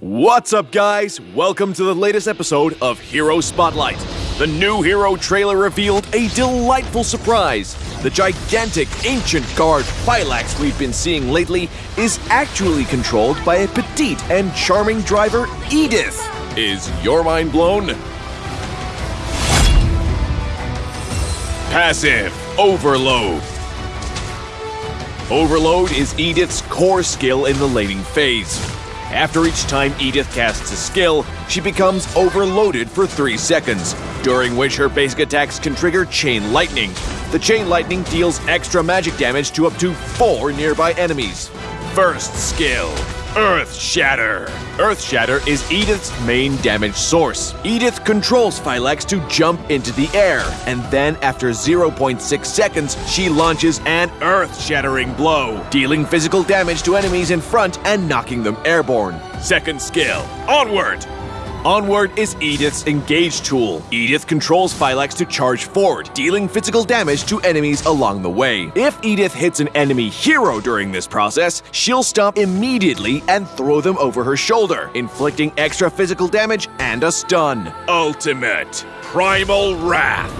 What's up, guys? Welcome to the latest episode of Hero Spotlight. The new hero trailer revealed a delightful surprise. The gigantic ancient guard Phylax we've been seeing lately is actually controlled by a petite and charming driver, Edith. Is your mind blown? Passive Overload. Overload is Edith's core skill in the laning phase. After each time Edith casts a skill, she becomes overloaded for 3 seconds, during which her basic attacks can trigger Chain Lightning. The Chain Lightning deals extra magic damage to up to 4 nearby enemies. First skill Earth Shatter. Earth Shatter is Edith's main damage source. Edith controls Phylax to jump into the air, and then after 0.6 seconds, she launches an earth shattering blow, dealing physical damage to enemies in front and knocking them airborne. Second skill Onward. Onward is Edith's Engage tool. Edith controls Phylax to charge forward, dealing physical damage to enemies along the way. If Edith hits an enemy hero during this process, she'll stop immediately and throw them over her shoulder, inflicting extra physical damage and a stun. Ultimate Primal Wrath.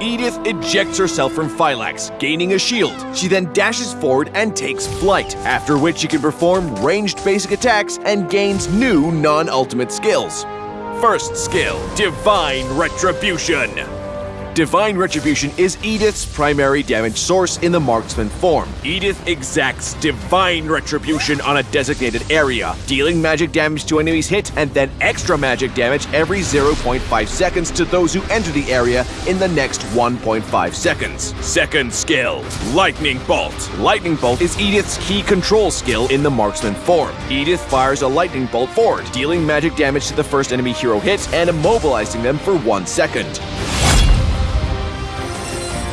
Edith ejects herself from Phylax, gaining a shield. She then dashes forward and takes flight, after which she can perform ranged basic attacks and gains new non-ultimate skills. First skill, Divine Retribution. Divine Retribution is Edith's primary damage source in the marksman form. Edith exacts Divine Retribution on a designated area, dealing magic damage to enemies hit and then extra magic damage every 0.5 seconds to those who enter the area in the next 1.5 seconds. Second skill, Lightning Bolt. Lightning Bolt is Edith's key control skill in the marksman form. Edith fires a lightning bolt forward, dealing magic damage to the first enemy hero hit and immobilizing them for one second.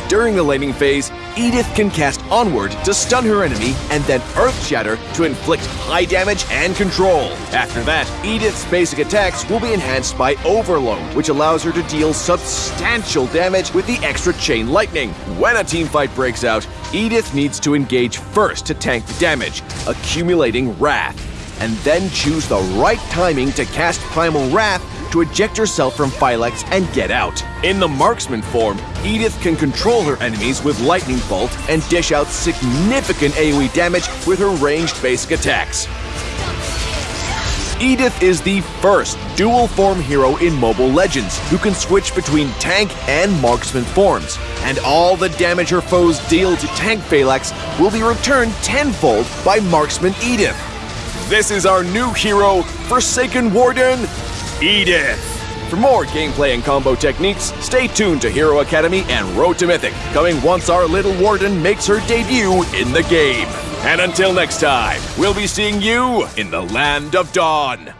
During the laning phase, Edith can cast Onward to stun her enemy and then Earth Shatter to inflict high damage and control. After that, Edith's basic attacks will be enhanced by Overload, which allows her to deal substantial damage with the extra Chain Lightning. When a teamfight breaks out, Edith needs to engage first to tank the damage, accumulating Wrath, and then choose the right timing to cast Primal Wrath to eject herself from Phylax and get out. In the marksman form, Edith can control her enemies with Lightning Bolt and dish out significant AoE damage with her ranged basic attacks. Edith is the first dual form hero in Mobile Legends who can switch between tank and marksman forms, and all the damage her foes deal to tank Phylax will be returned tenfold by marksman Edith. This is our new hero, Forsaken Warden, Edith. For more gameplay and combo techniques, stay tuned to Hero Academy and Road to Mythic, coming once our little warden makes her debut in the game. And until next time, we'll be seeing you in the Land of Dawn.